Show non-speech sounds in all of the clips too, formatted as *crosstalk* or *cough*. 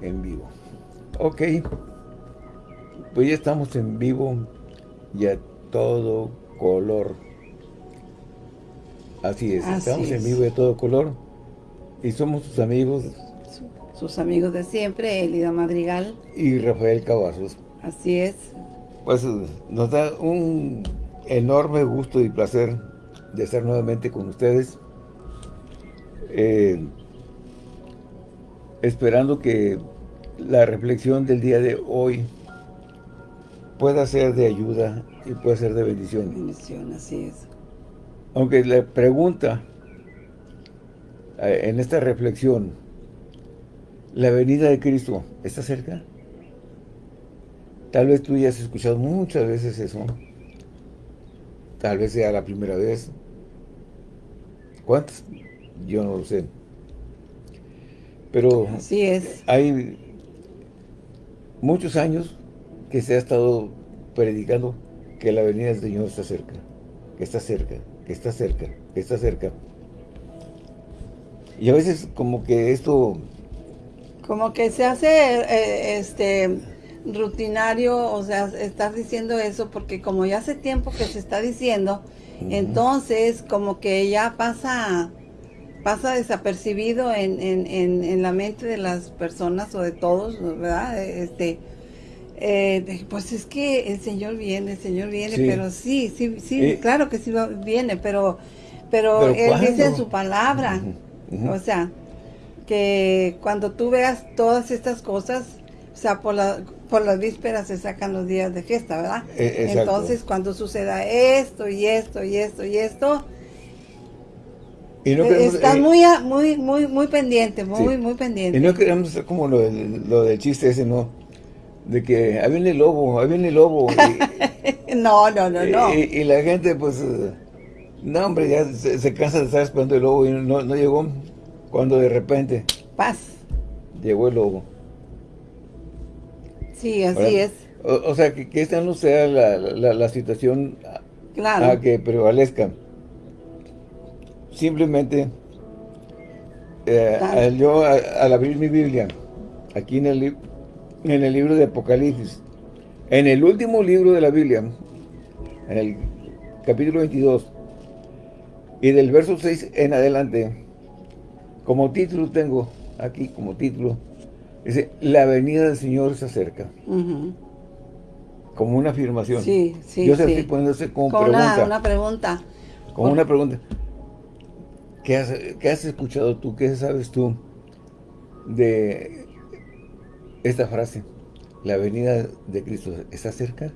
en vivo. Ok. Pues ya estamos en vivo y a todo color. Así es, estamos en vivo y a todo color. Y somos sus amigos. Sus amigos de siempre, Elida Madrigal. Y Rafael Cavazos. Así es. Pues nos da un enorme gusto y placer de estar nuevamente con ustedes. Eh, esperando que la reflexión del día de hoy pueda ser de ayuda y pueda ser de bendición. Bendición, así es. Aunque la pregunta eh, en esta reflexión, ¿la venida de Cristo está cerca? Tal vez tú ya has escuchado muchas veces eso. Tal vez sea la primera vez. ¿Cuántas? Yo no lo sé. Pero Así es. hay muchos años que se ha estado predicando que la venida del Señor está cerca, que está cerca, que está cerca, que está cerca. Y a veces como que esto... Como que se hace eh, este rutinario, o sea, estás diciendo eso porque como ya hace tiempo que se está diciendo, entonces como que ya pasa pasa desapercibido en, en, en, la mente de las personas o de todos, ¿verdad? Este, eh, pues es que el Señor viene, el Señor viene, pero sí, sí, sí, eh, claro que sí viene, pero, pero, Él dice en su palabra, o sea, que cuando tú veas todas estas cosas, o sea, por, la, por las vísperas se sacan los días de fiesta, ¿verdad? Eh, Entonces, cuando suceda esto y esto y esto y esto, y no Estás muy, muy, muy, muy pendiente, muy, muy pendiente. Y no queremos ser como lo del, lo del chiste ese, ¿no? De que ahí viene el lobo, ahí viene el lobo. *laughs* no, no, no, no. Y, la gente, pues, no, hombre, ya se, cansa de estar esperando el lobo y no, no llegó cuando de repente... Paz. Llegó el lobo. Sí, así es. O, sea, que, esta no sea la, la, situación a que prevalezca simplemente eh, yo al abrir mi Biblia, aquí en el, en el libro de Apocalipsis, en el último libro de la Biblia, en el capítulo 22, y del verso 6 en adelante, como título tengo aquí, como título, dice, la venida del Señor se acerca. Como una afirmación. Sí, sí, Yo estoy poniéndose como, pregunta. Una, pregunta. Como una pregunta. ¿Qué has, escuchado tú? ¿Qué sabes tú de esta frase? La venida de Cristo está cerca.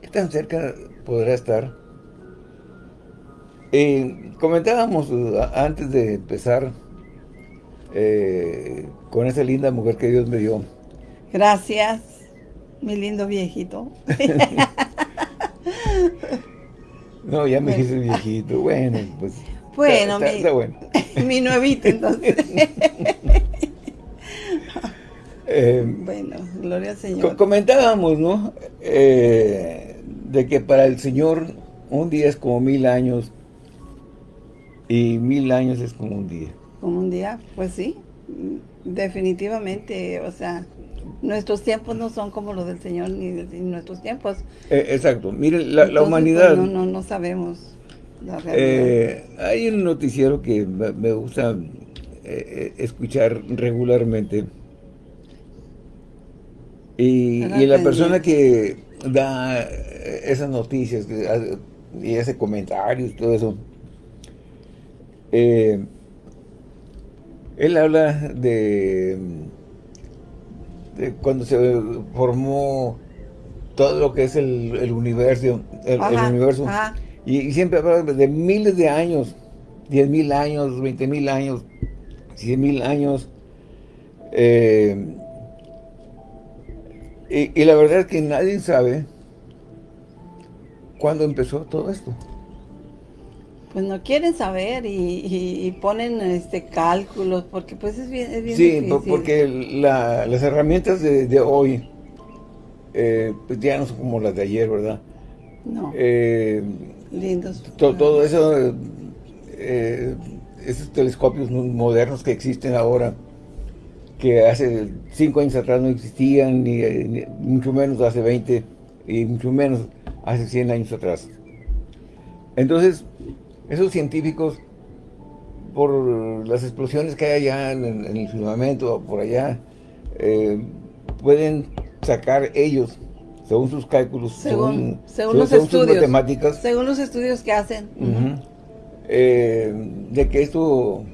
¿Qué tan cerca podrá estar? Eh, comentábamos uh, antes de empezar eh, con esa linda mujer que Dios me dio. Gracias, mi lindo viejito. *laughs* no, ya me dice viejito. Bueno, pues bueno, mi, *laughs* nuevito entonces. *laughs* Eh, bueno, gloria al Señor. Comentábamos, ¿no? Eh, de que para el Señor un día es como mil años y mil años es como un día. Como un día, pues sí, definitivamente, o sea, nuestros tiempos no son como los del Señor ni, nuestros tiempos. Eh, exacto, miren, la, humanidad... Pues, no, no, no sabemos eh, hay un noticiero que me gusta eh, eh, escuchar regularmente. Y, la persona que da esas noticias y hace comentarios y todo eso, él habla de, cuando se formó todo lo que es el, universo, el, universo. Y, siempre hablan de miles de años, 10 mil años, 20 mil años, 100 mil años. Eh, y, la verdad es que nadie sabe cuándo empezó todo esto. Pues no quieren saber y, ponen este cálculos porque pues es bien, es bien Sí, porque las herramientas de, hoy eh, pues ya no son como las de ayer, ¿verdad? No. Eh, Lindos. Todo, eso, eh, esos telescopios modernos que existen ahora, que hace cinco años atrás no existían, ni, ni mucho menos hace 20, y mucho menos hace 100 años atrás. Entonces, esos científicos, por las explosiones que hay allá en, el firmamento, por allá, eh, pueden sacar ellos, según sus cálculos, según, según, los estudios, sus matemáticas, según los estudios que hacen, eh, de que esto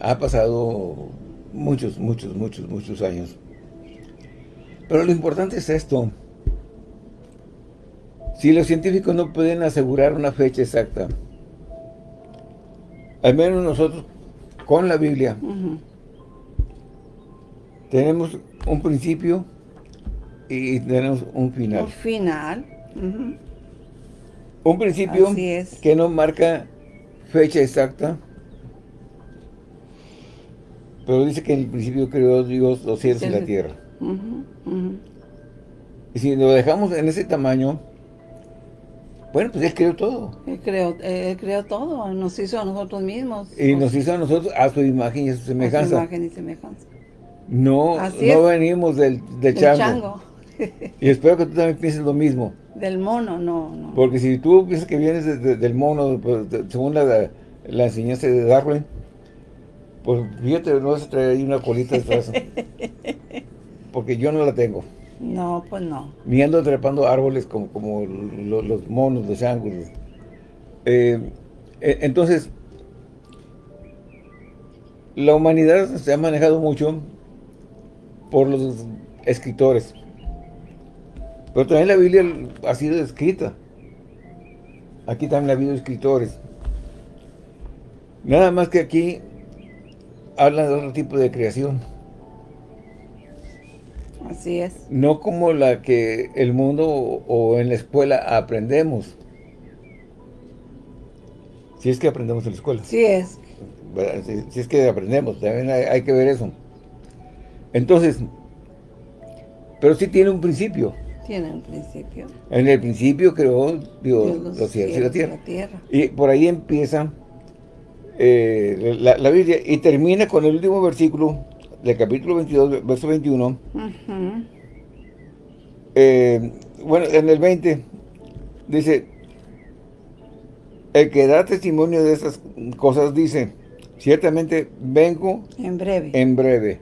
ha pasado muchos, muchos, muchos, muchos años. Pero lo importante es esto, si los científicos no pueden asegurar una fecha exacta, al menos nosotros, con la Biblia, tenemos un principio y tenemos un final. Un final. Un principio que no marca fecha exacta, pero dice que en el principio creó Dios los cielos y la tierra. Y si lo dejamos en ese tamaño, bueno, pues Él creó todo. Él creó, él creó todo, nos hizo a nosotros mismos. Y nos hizo a nosotros a su imagen y a su semejanza. A su imagen y semejanza. No, no venimos del, del chango. *laughs* y espero que tú también pienses lo mismo. Del mono, no, no. Porque si tú piensas que vienes del mono, pues, según la, la, enseñanza de Darwin, pues fíjate, no vas a traer ahí una colita detrás. *laughs* porque yo no la tengo. No, pues no. Ni ando trepando árboles como, como los, monos, los ángulos. Eh, eh, entonces, la humanidad se ha manejado mucho por los escritores. Pero también la Biblia ha sido escrita. Aquí también ha habido escritores. Nada más que aquí hablan de otro tipo de creación. Así es. No como la que el mundo o en la escuela aprendemos. Si es que aprendemos en la escuela. Sí es. Si, es que aprendemos, también hay, que ver eso. Entonces, pero sí tiene un principio. Tiene un principio. En el principio creó Dios, los, cielos y la tierra. Y por ahí empieza eh, la, la Biblia y termina con el último versículo del capítulo 22, verso 21. Eh, bueno, en el 20 dice, el que da testimonio de esas cosas dice, ciertamente vengo en breve. En breve.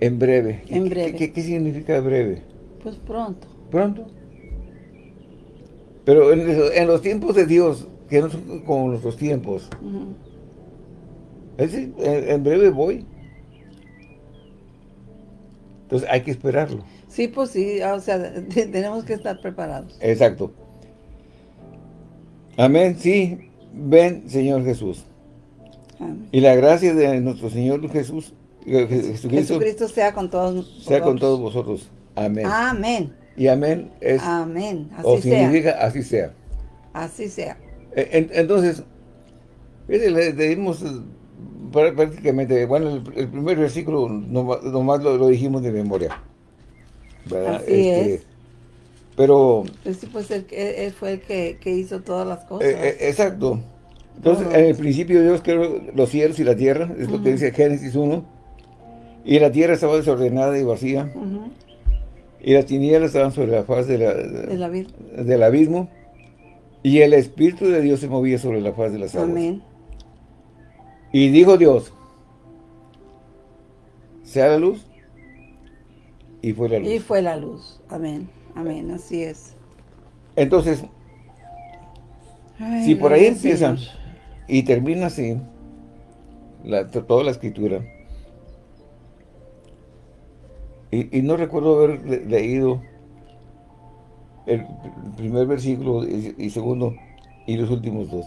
En breve. En breve. ¿Qué, significa breve? Pues pronto. Pronto. Pero en, los tiempos de Dios, que no son como nuestros tiempos, en, breve voy. Entonces hay que esperarlo. Sí, pues sí, o sea, *laughs* tenemos que estar preparados. Exacto. Amén, sí, ven Señor Jesús. Amén. Y la gracia de nuestro Señor Jesús, eh, Jesucristo, Jesucristo sea con todos Sea con todos vosotros. Amén. Amén. Y amén es... Amén, así o significa así sea. Así sea. E, entonces, le dimos prácticamente, bueno, el, primer versículo nomás, lo, dijimos de memoria. ¿verdad? Así este, es. Pero... Pues sí, pues él, fue el que, hizo todas las cosas. Eh, eh, exacto. Entonces, en el principio Dios creó los cielos y la tierra, es lo que dice Génesis 1. Y la tierra estaba desordenada y vacía. Y las tinieblas estaban sobre la faz de la, del abismo. Y el Espíritu de Dios se movía sobre la faz de las aguas. Amén. Y dijo Dios, sea la luz, y fue la luz. Y fue la luz. Amén. Amén. Así es. Entonces, si por ahí empieza y termina así, toda la escritura, y, no recuerdo haber leído el primer versículo y, segundo y los últimos dos.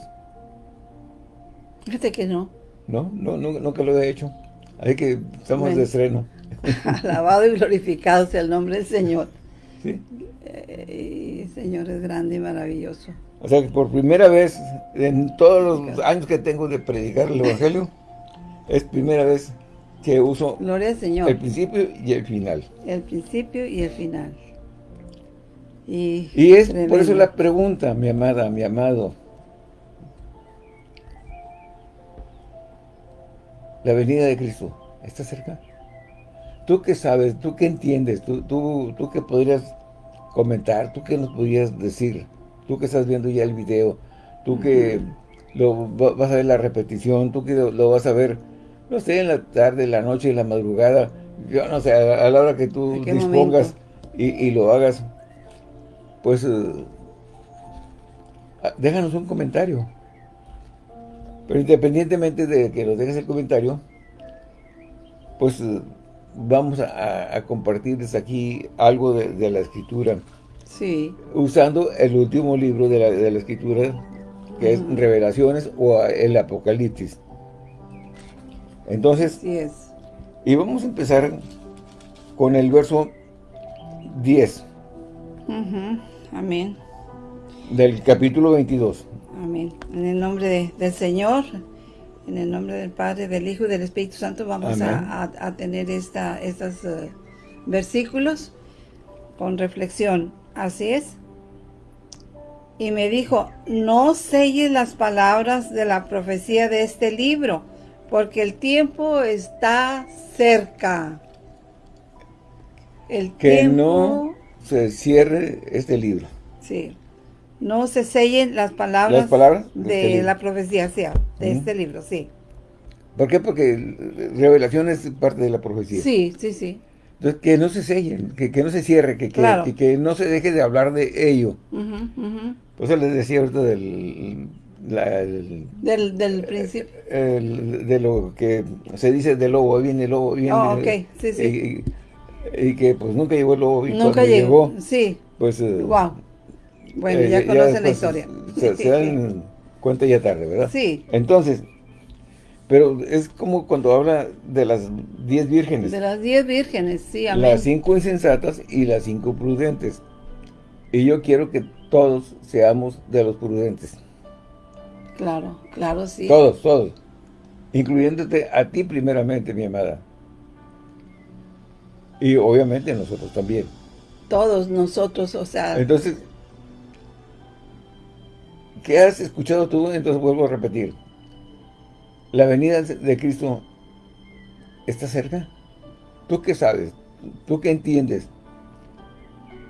Fíjate que no. No, no, nunca lo he hecho. Así que estamos de estreno. *laughs* Alabado y glorificado sea el nombre del Señor. *laughs* Sí. Eh, y Señor es grande y maravilloso. O sea que por primera vez en todos los años que tengo de predicar el Evangelio, es primera vez que uso Gloria al Señor. el principio y el final. El principio y el final. Y, y es por eso la pregunta, mi amada, mi amado. la venida de Cristo está cerca. ¿Tú qué sabes? ¿Tú qué entiendes? ¿Tú, tú, tú qué podrías comentar? ¿Tú qué nos podrías decir? Tú que estás viendo ya el video, tú que lo vas a ver la repetición, tú que lo, vas a ver, no sé, en la tarde, en la noche, en la madrugada, yo no sé, a, la hora que tú dispongas y, lo hagas, pues eh, déjanos un comentario. Pero independientemente de que nos dejes el comentario, pues eh, vamos a, compartir desde aquí algo de, la escritura. Sí. Usando el último libro de la, escritura, que es Revelaciones o el Apocalipsis. Entonces, es. y vamos a empezar con el verso 10. Amén. Del capítulo 22. Amén. En el nombre del Señor, en el nombre del Padre, del Hijo y del Espíritu Santo vamos a, tener esta, estos eh, versículos con reflexión. Así es. Y me dijo, no selles las palabras de la profecía de este libro, porque el tiempo está cerca. El que no se cierre este libro. Sí no se sellen las palabras, de, este la profecía, de este libro, sí. ¿Por qué? Porque revelación es parte de la profecía. Sí, sí, sí. Entonces, que no se sellen, que, no se cierre, que, que, no se deje de hablar de ello. Por eso les decía ahorita del... del, principio. de lo que se dice del lobo, viene el lobo, viene... Oh, ok, sí, sí. Y, que pues nunca llegó el lobo. Y nunca llegó, sí. Pues... wow bueno, ya eh, conocen la historia. Se, dan *laughs* cuenta ya tarde, ¿verdad? Sí. Entonces, pero es como cuando habla de las diez vírgenes. De las diez vírgenes, sí, amén. Las cinco insensatas y las cinco prudentes. Y yo quiero que todos seamos de los prudentes. Claro, claro, sí. Todos, todos. Incluyéndote a ti primeramente, mi amada. Y obviamente nosotros también. Todos nosotros, o sea... Entonces, ¿Qué has escuchado tú? Entonces vuelvo a repetir. La venida de Cristo está cerca. ¿Tú qué sabes? ¿Tú qué entiendes?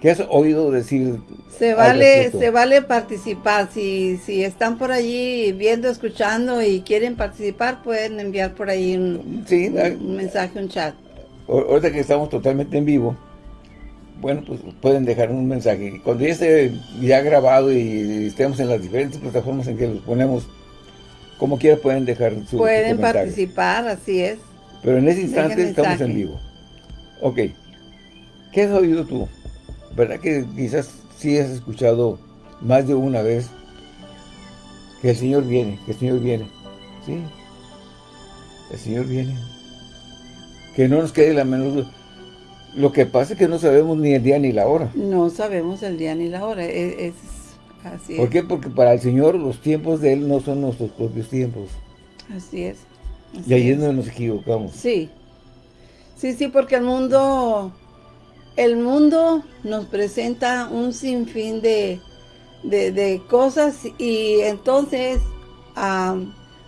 ¿Qué has oído decir? Se vale, se vale participar. Si, si están por allí viendo, escuchando y quieren participar, pueden enviar por ahí un, un mensaje, un chat. Ahorita que estamos totalmente en vivo, bueno, pues pueden dejar un mensaje. Cuando ya esté ya grabado y estemos en las diferentes plataformas en que los ponemos, como quiera pueden dejar su Pueden participar, así es. Pero en ese instante estamos en vivo. Ok. ¿Qué has oído tú? ¿Verdad que quizás sí has escuchado más de una vez que el Señor viene, que el Señor viene? Sí. El Señor viene. Que no nos quede la menor duda. Lo que pasa es que no sabemos ni el día ni la hora. No sabemos el día ni la hora. E, es, así ¿Por qué? Porque para el Señor los tiempos de Él no son nuestros propios tiempos. Así es. y ahí es donde nos equivocamos. Sí. Sí, sí, porque el mundo, el mundo nos presenta un sinfín de, de, cosas y entonces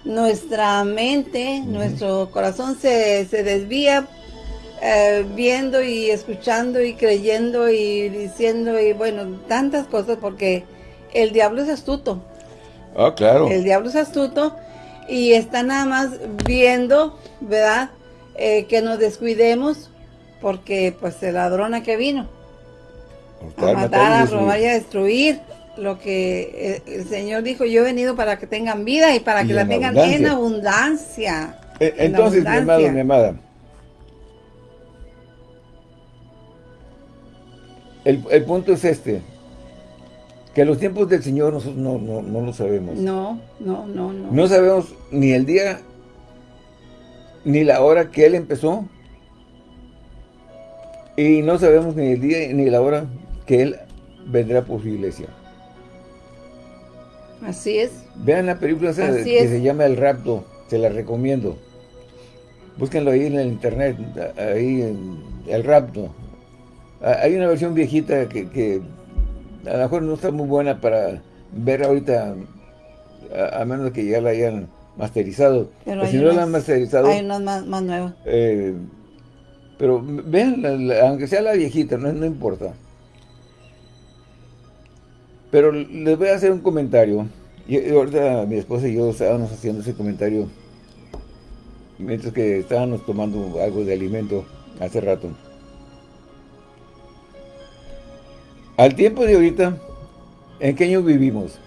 nuestra mente, nuestro corazón se, se desvía eh, viendo y escuchando y creyendo y diciendo y bueno, tantas cosas porque el diablo es astuto. Ah, claro. El diablo es astuto y está nada más viendo, ¿verdad? Eh, que nos descuidemos porque pues el ladrona que vino a matar, a robar y a destruir lo que el Señor dijo, yo he venido para que tengan vida y para que la tengan en abundancia. Eh, entonces, mi amado, mi amada, El, punto es este, que los tiempos del Señor nosotros no, no, lo sabemos. No, no, no, no. No sabemos ni el día, ni la hora que Él empezó, y no sabemos ni el día ni la hora que Él vendrá por su iglesia. Así es. Vean la película que se llama El Rapto, se la recomiendo. Búsquenlo ahí en el internet, ahí en El Rapto. Ah, hay una versión viejita que, a lo mejor no está muy buena para ver ahorita, a, menos que ya la hayan masterizados. Pero Pues si no unas- han masterizado, Hay unas más, más nuevas. eh, pero vean, aunque sea la viejita, no, no importa. Pero les voy a hacer un comentario. Y y ahorita mi esposa y yo estábamos haciendo ese comentario mientras que estábamos tomando algo de alimento hace rato. Al tiempo de ahorita, ¿en qué año vivimos?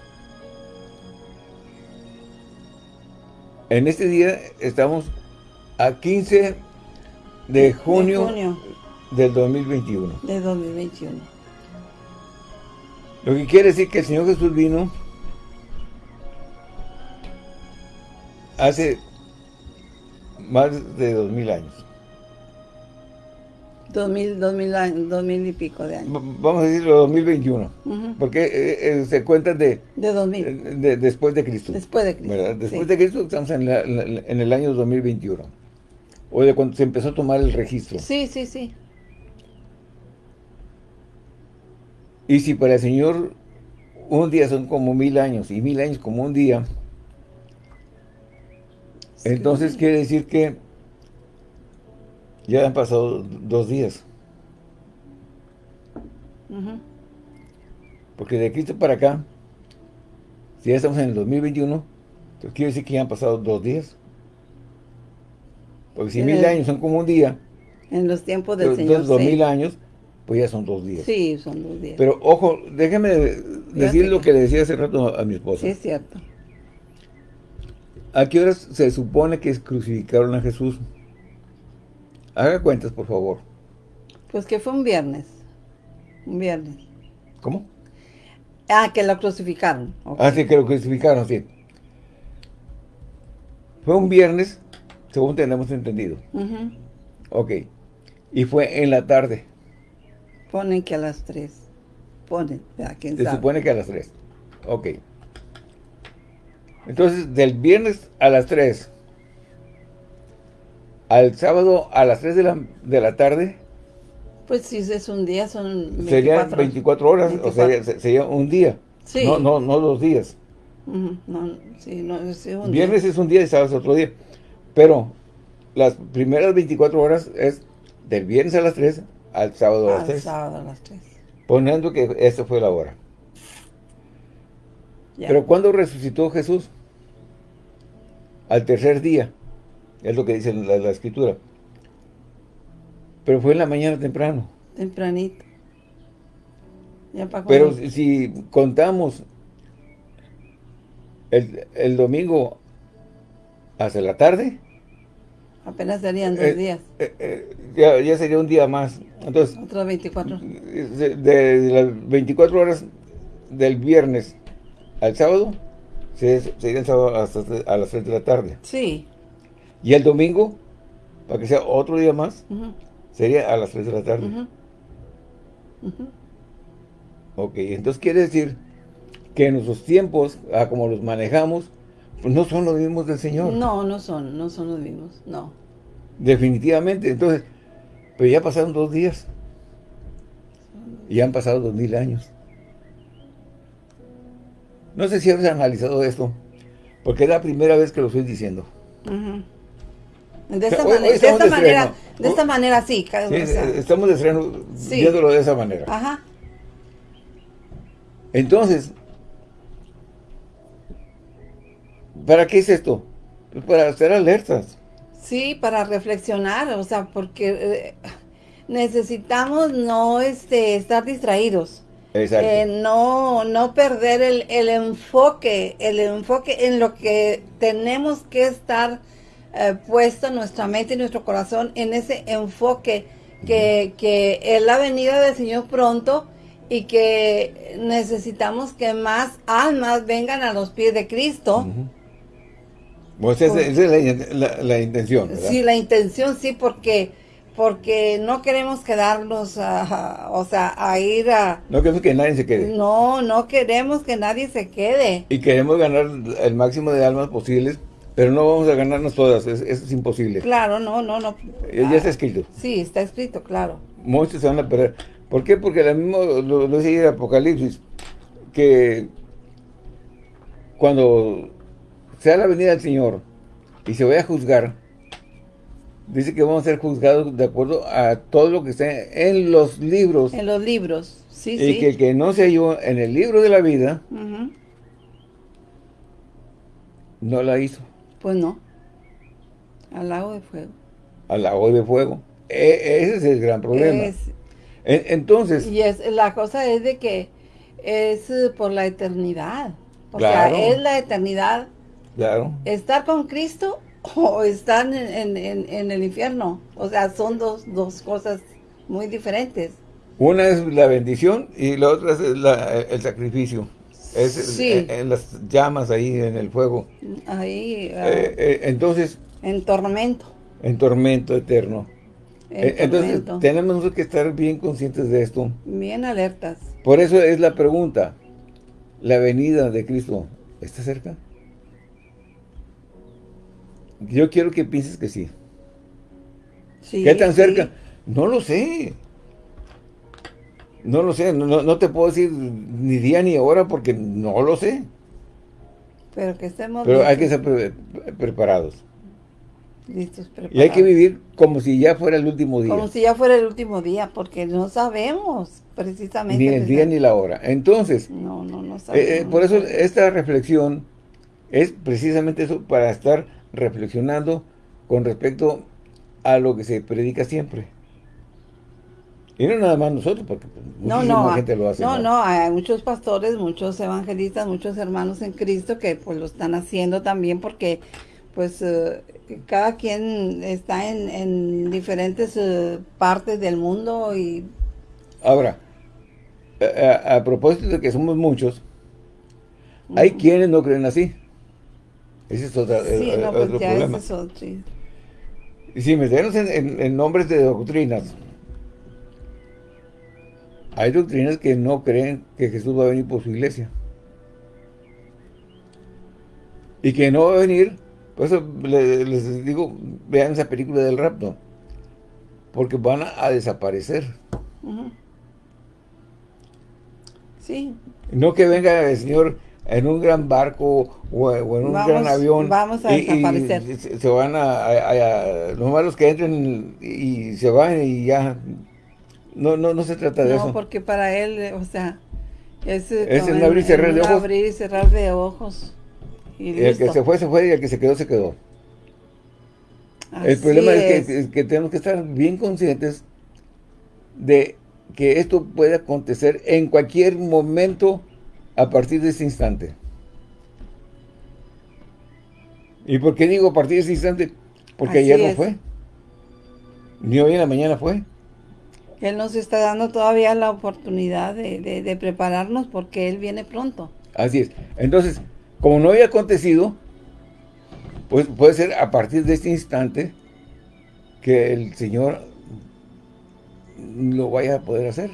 En este día estamos a 15 de junio, De junio del 2021. de 2021. Lo que quiere decir que el Señor Jesús vino hace más de dos mil años. 2000, 2000, años, 2000 y pico de años. Vamos a decirlo 2021. Ujú. Porque eh, eh, se cuentan de, De 2000. de- después de Cristo. Después de Cristo. ¿verdad? Después sí. de Cristo estamos en, la- en el año 2021. O de cuando se empezó a tomar el registro. Sí, sí, sí. Y si para el Señor un día son como mil años y mil años como un día, entonces quiere decir que ya han pasado dos días. Porque de Cristo para acá, si ya estamos en el 2021, entonces quiere decir que ya han pasado dos días. Porque si mil años son como un día, En los tiempos del entonces Señor. dos sí. mil años, pues ya son dos días. Sí, son dos días. Pero ojo, déjeme decir lo que le decía hace rato a mi esposa. sí, es cierto. ¿A qué horas se supone que crucificaron a Jesús? Haga cuentas, por favor. Pues que fue un viernes. Un viernes. ¿Cómo? Ah, que lo crucificaron. ok. Ah, sí, que lo crucificaron, sí. Fue un viernes, según tenemos entendido. Ujú. Ok. Y fue en la tarde. Ponen que a las 3. Ponen. ¿Quién Se sabe? supone que a las 3. Ok. Entonces, del viernes a las 3 al sábado a las 3 de la, de la tarde, Pues si es un día, son 24. serían 24 horas, o 24. sería, se- sería un día. Sí. No, no, no dos días. Ujú, No, sí, no, sí, un Viernes día. es un día y sábado es otro día. Pero las primeras 24 horas es del viernes a las 3 al sábado a las Al 3. sábado a las 3. Poniendo que esa fue la hora. Pero ¿cuándo resucitó Jesús? Al tercer día. Es lo que dice la, la escritura. Pero fue en la mañana temprano. Tempranito. Ya para Pero cuando- si, si contamos el, el domingo hasta la tarde, apenas serían dos eh, días. eh, eh, ya, ya sería un día más. Entonces, Otros 24. de, de las 24 horas del viernes al sábado, se- sería el sábado hasta a las 3 de la tarde. Sí. Y el domingo, para que sea otro día más, sería a las 3 de la tarde. Ok, entonces quiere decir que nuestros tiempos, a como los manejamos, no son los mismos del Señor. No, no son, no son los mismos. No. Definitivamente. Entonces, pero ya pasaron dos días. Y ya han pasado dos mil años. No sé si has analizado esto, porque es la primera vez que lo estoy diciendo. De esta, Hoy- hoy manera, de esta de manera, estreno. de esta manera sí. ca- Sí, o sea, estamos de estreno Sí. viéndolo de esa manera. ajá. Entonces, ¿para qué es esto? Pues para estar alertas. Sí, para reflexionar, o sea, porque eh, necesitamos no este, estar distraídos. Exacto. Eh, no, no perder el, el enfoque, el enfoque en lo que tenemos que estar eh, puesto nuestra mente y nuestro corazón en ese enfoque que, que es la venida del Señor pronto y que necesitamos que más almas vengan a los pies de Cristo. Pues esa, esa es la, la- la intención, ¿verdad? Sí, la intención sí, porque porque no queremos quedarnos, a- o sea, a ir a... No queremos que nadie se quede. No, no queremos que nadie se quede. Y queremos ganar el máximo de almas posibles, pero no vamos a ganarnos todas, es- eso es imposible. Claro, no, no, no. Eh, Ya está escrito. Sí, está escrito, claro. Muchos se van a perder. ¿Por qué? Porque lo mismo lo, lo dice el Apocalipsis, que cuando sea la venida del Señor y se vaya a juzgar, dice que vamos a ser juzgados de acuerdo a todo lo que esté en los libros. En los libros, sí, y que el que no se halló en el libro de la vida, no la hizo. Pues no. Al lago de fuego. Al lago de fuego. E, ese es el gran problema. entonces... Y es, la cosa es de que es eh, por la eternidad. O sea, es la eternidad. Claro. Estar con Cristo o estar en, el infierno. O sea, son dos, dos, cosas muy diferentes. Una es la bendición y la otra es el sacrificio. Es sí. en, las llamas ahí, en el fuego. Ahí. Eh, ah, eh, entonces... En tormento. En tormento eterno. Eh, entonces, tenemos que estar bien conscientes de esto. Bien alertas. Por eso es la pregunta. ¿La venida de Cristo está cerca? Yo quiero que pienses que sí. ¿Qué tan cerca? No lo sé. No lo sé, no, te puedo decir ni día ni hora porque no lo sé. Pero que estemos Pero hay que estar preparados. Listos, preparados. Y hay que vivir como si ya fuera el último día. Como si ya fuera el último día, porque no sabemos precisamente. Ni el día ni la hora. Entonces, no, no, no eh, eh, por eso esta reflexión es precisamente eso, para estar reflexionando con respecto a lo que se predica siempre. Y no nada más nosotros, porque pues, no, no, gente lo hace. No, no, hay muchos pastores, muchos evangelistas, muchos hermanos en Cristo que pues lo están haciendo también porque pues eh, cada quien está en, diferentes eh, partes del mundo y... Ahora, a, propósito de que somos muchos, hay quienes no creen así. Ese es otro, sí, no, pues otro problema. Y si metemos en, en nombres de doctrinas, hay doctrinas que no creen que Jesús va a venir por su iglesia. Y que no va a venir, por eso les, digo, vean esa película del rapto. Porque van a, desaparecer. Sí. No que venga el Señor en un gran barco o, en un gran avión. Vamos a desaparecer. se, van a, a, Los malos que entren y se van y ya no, no, no se trata de eso. No, porque para él, o sea, es, es un abrir y cerrar de ojos. abrir y cerrar de ojos. Y, el que se fue, se fue, y el que se quedó, se quedó. el problema es. que, tenemos que estar bien conscientes de que esto puede acontecer en cualquier momento a partir de ese instante. ¿Y por qué digo a partir de ese instante? Porque ayer no fue. Ni hoy en la mañana fue. Él nos está dando todavía la oportunidad de, prepararnos porque Él viene pronto. Así es. Entonces, como no había acontecido, pues puede ser a partir de este instante que el Señor lo vaya a poder hacer.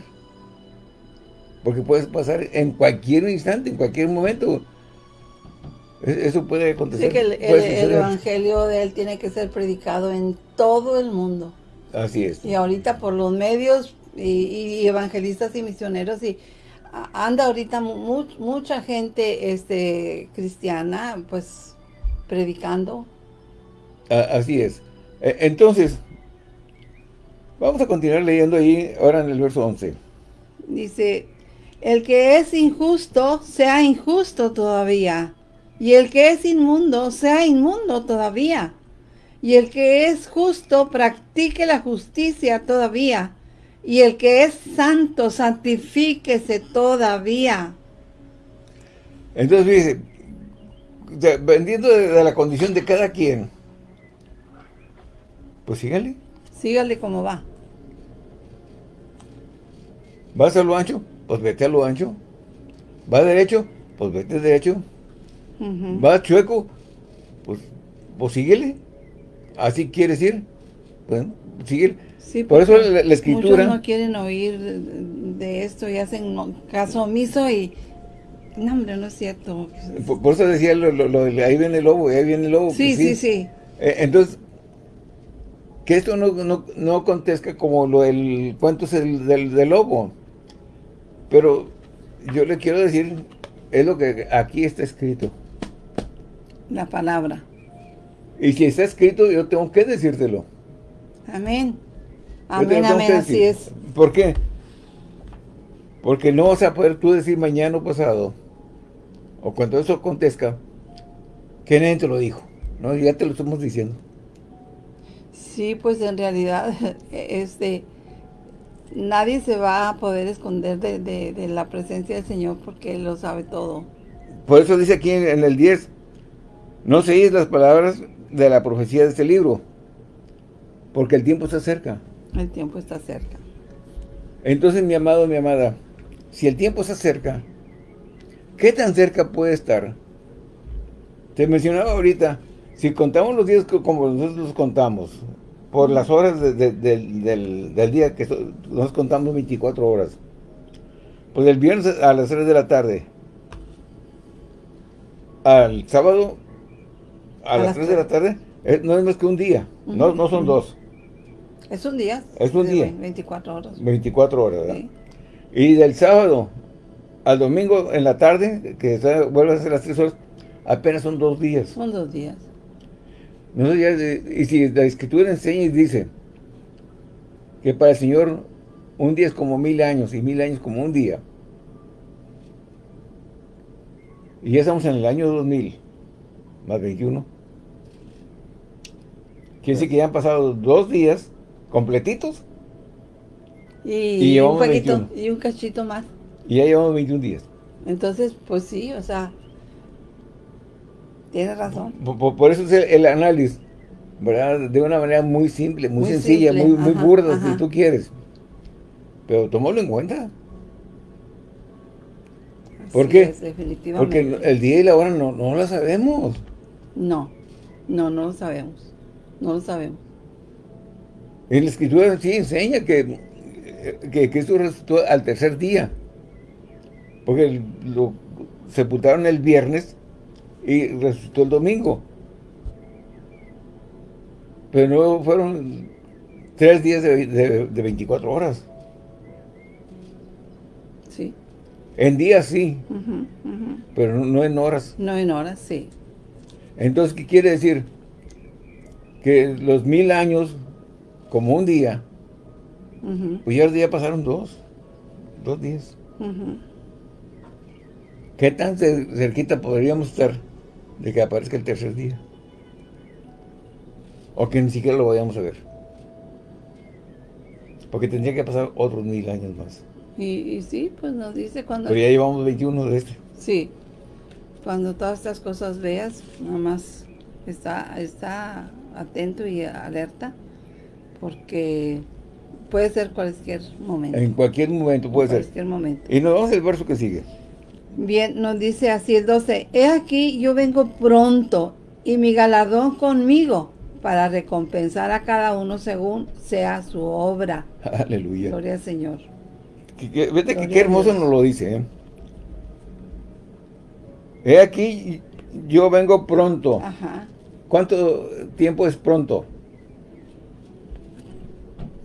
Porque puede pasar en cualquier instante, en cualquier momento. E, eso puede acontecer. Sí, que el Evangelio de Él tiene que ser predicado en todo el mundo. Así es. Y ahorita por los medios y, evangelistas y misioneros y anda ahorita mucha gente este cristiana pues predicando. Así es. E, entonces, vamos a continuar leyendo ahí ahora en el verso 11. Dice, el que es injusto, sea injusto todavía. Y el que es inmundo, sea inmundo todavía y el que es justo practique la justicia todavía, y el que es santo santifíquese todavía. Entonces, dice, vendiendo de, la condición de cada quien, pues sígale. Sígale como va. ¿Vas a lo ancho? Pues vete a lo ancho. ¿Va derecho? Pues vete derecho. ¿Va chueco? Pues, pues síguele así quieres ir, bueno, sigue. Por eso la, escritura... Muchos no quieren oír de esto y hacen caso omiso y... No, hombre, no es cierto. Por, eso decía, lo, lo, ahí viene el lobo, ahí viene el lobo. Sí, pues sí, sí. Eh, entonces, que esto no, no, no acontezca como lo del cuento es el, del, del lobo. Pero yo le quiero decir, es lo que aquí está escrito. La palabra. Y si está escrito, yo tengo que decírtelo. Amén. Amén, amén, así es. ¿Por qué? Porque no vas a poder tú decir mañana o pasado, o cuando eso acontezca, que nadie te lo dijo. No, ya te lo estamos diciendo. Sí, pues en realidad, *laughs* este, nadie se va a poder esconder de, la presencia del Señor porque Él lo sabe todo. Por eso dice aquí en, el 10, no seguís las palabras de la profecía de este libro, porque el tiempo está cerca. El tiempo está cerca. Entonces, mi amado, mi amada, si el tiempo está cerca, ¿qué tan cerca puede estar? Te mencionaba ahorita, si contamos los días como nosotros los contamos, por las horas del, día que nos contamos 24 horas, pues el viernes a las 3 de la tarde, al sábado a, las 3 de la tarde, no es más que un día, no, no son dos. Es un día. Es un día. 24 horas. 24 horas, ¿verdad? Y del sábado al domingo en la tarde, que vuelve a ser las 3 horas, apenas son dos días. Son dos días. Y si la escritura enseña y dice que para el Señor un día es como mil años y mil años como un día. Y ya estamos en el año 2000, más 21. Quiere decir que ya han pasado dos días completitos. Y, un poquito, y un cachito más. Y ya llevamos 21 días. Entonces, pues sí, o sea, tiene razón. Por, eso es el, análisis, ¿verdad? De una manera muy simple, muy, sencilla, muy, muy burda, si tú quieres. Pero tomémoslo en cuenta. ¿Por qué? Porque el día y la hora no, no lo sabemos. No, no, no lo sabemos. No lo sabemos. En la escritura sí enseña que, que Cristo resucitó al tercer día. Porque lo sepultaron el viernes y resucitó el domingo. Pero no fueron tres días de, 24 horas. Sí. En días sí, pero no en horas. No en horas, sí. Entonces, ¿qué quiere decir? Que los mil años como un día, pues ya el día pasaron dos, dos días. ¿Qué tan cerquita podríamos estar de que aparezca el tercer día? O que ni siquiera lo vayamos a ver. Porque tendría que pasar otros mil años más. Y, sí, pues nos dice cuando... Pero ya llevamos 21 de este. Sí. Cuando todas estas cosas veas, nada más está, está atento y alerta porque puede ser cualquier momento. En cualquier momento puede ser. En cualquier momento. Y nos vamos al verso que sigue. Bien, nos dice así el 12. He aquí, yo vengo pronto y mi galardón conmigo para recompensar a cada uno según sea su obra. *laughs* Aleluya. Gloria al Señor. vete que qué hermoso nos lo dice. ¿eh? He aquí, yo vengo pronto. Ajá. ¿Cuánto tiempo es pronto?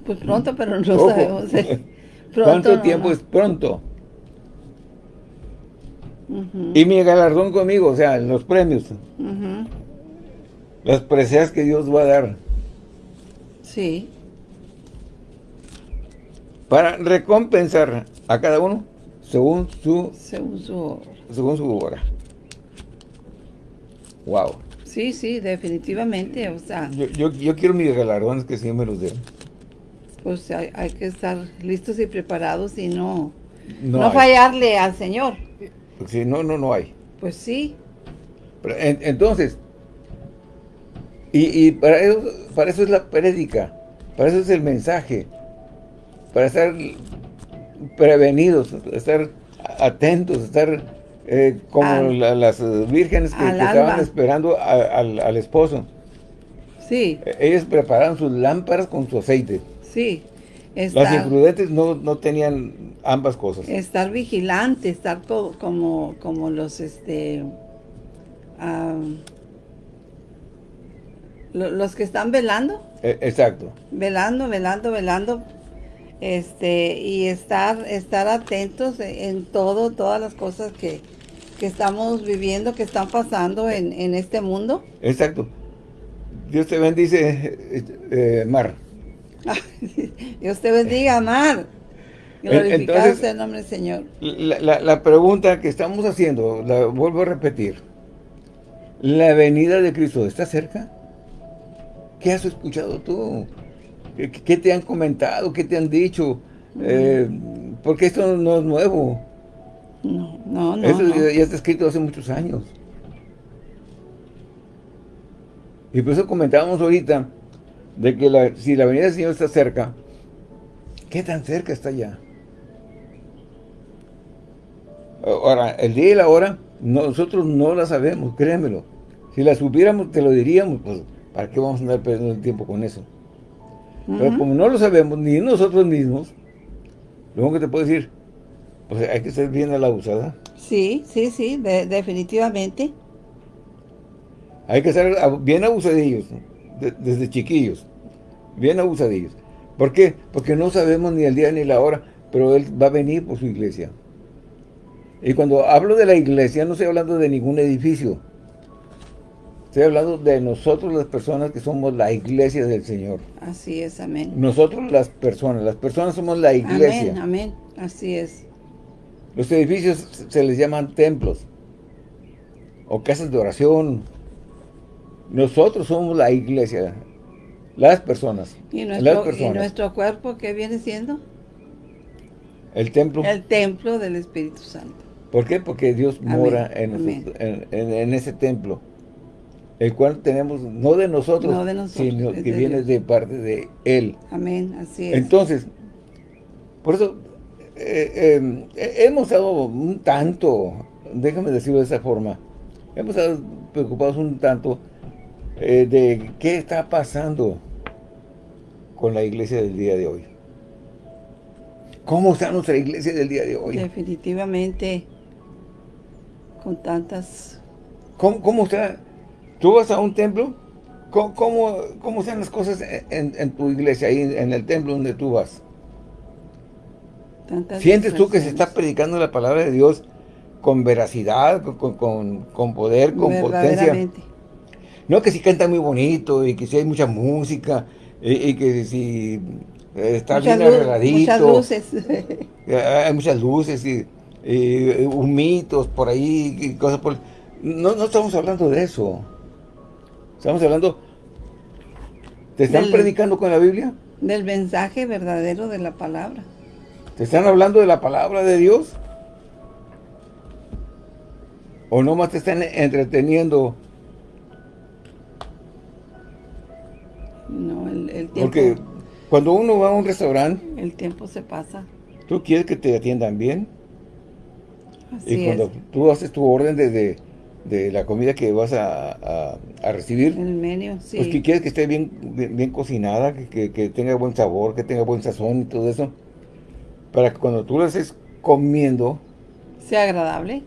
Pues pronto, pero no sabemos. ¿eh? *laughs* ¿Cuánto tiempo es pronto? Y mi galardón conmigo, o sea, los premios. Las preseas que Dios va a dar. Sí. Para recompensar a cada uno según su... Según su Según su obra. Wow. Sí, sí, definitivamente, o sea... Yo, yo, quiero mis galardones que siempre me los den pues hay, que estar listos y preparados y no, no, fallarle al Señor. Sí, no, no, no hay. Pues sí. entonces, y, para, eso, para eso es la prédica, para eso es el mensaje, para estar prevenidos, estar atentos, estar eh, como las vírgenes que, estaban esperando al, esposo. Sí. Ellos prepararon sus lámparas con su aceite. Sí. Las imprudentes no, no, tenían ambas cosas. Estar vigilante, estar como, como los, este, los que están velando. E, exacto. Velando, velando, velando, este, y estar, estar atentos en todo, todas las cosas que, que estamos viviendo, que están pasando en, en este mundo. Exacto. Dios te bendice, eh, Mar. *laughs* Dios te bendiga, Mar. Glorificado sea el nombre del Señor. La, la, pregunta que estamos haciendo, la vuelvo a repetir. ¿La venida de Cristo está cerca? ¿Qué has escuchado tú? ¿Qué, te han comentado? ¿Qué te han dicho? Eh, porque esto no es nuevo. No, no, no. Eso Ya, está escrito hace muchos años. Y por eso comentábamos ahorita de que si la venida del Señor está cerca, ¿qué tan cerca está ya? Ahora, el día y la hora, nosotros no la sabemos, créemelo. Si la supiéramos, te lo diríamos, pues, ¿para qué vamos a andar perdiendo el tiempo con eso? Pero como no lo sabemos, ni nosotros mismos, lo único que te puedo decir, pues hay que ser bien a la usada. Sí, sí, sí, definitivamente. Hay que ser bien abusadillos, desde chiquillos, bien abusadillos. ¿Por qué? Porque no sabemos ni el día ni la hora, pero Él va a venir por su iglesia. Y cuando hablo de la iglesia, no estoy hablando de ningún edificio. Estoy hablando de nosotros las personas que somos la iglesia del Señor. Así es, amén. Nosotros las personas, las personas somos la iglesia. Amén, amén, así es. Los edificios se les llaman templos o casas de oración. Nosotros somos la iglesia, las personas. ¿Y nuestro, ¿y nuestro cuerpo qué viene siendo? El templo. El templo del Espíritu Santo. ¿Por qué? Porque Dios mora en, ese templo, el cual tenemos, no de nosotros, sino que viene de parte de Él. Amén, así es. Entonces, por eso, eh, em, hemos estado un tanto, déjame decirlo de esa forma, hemos estado preocupados un tanto eh, de qué está pasando con la iglesia del día de hoy. ¿Cómo está nuestra iglesia del día de hoy? Definitivamente con tantas... ¿Cómo, cómo está? ¿Tú vas a un templo? ¿Cómo, cómo, están las cosas en, tu iglesia, ahí en el templo donde tú vas? ¿Sientes tú que se está predicando la palabra de Dios con veracidad, con, poder, con potencia? No que si canta muy bonito y que si hay mucha música y, que si está bien arregladito. Muchas luces. *laughs* hay muchas luces y eh, mitos por ahí, y cosas por... No, no estamos hablando de eso. Estamos hablando... ¿Te están predicando con la Biblia? Del mensaje verdadero de la palabra. ¿Te están hablando de la palabra de Dios? ¿O nomás te están entreteniendo? El, tiempo... Porque cuando uno va a un restaurante... El tiempo se pasa. ¿Tú quieres que te atiendan bien? y cuando tú haces tu orden de, de, la comida que vas a, a, recibir, el menú, sí. pues que quieres que esté bien, bien, cocinada, que, que, tenga buen sabor, que tenga buen sazón y todo eso, para que cuando tú lo estés comiendo, sea agradable.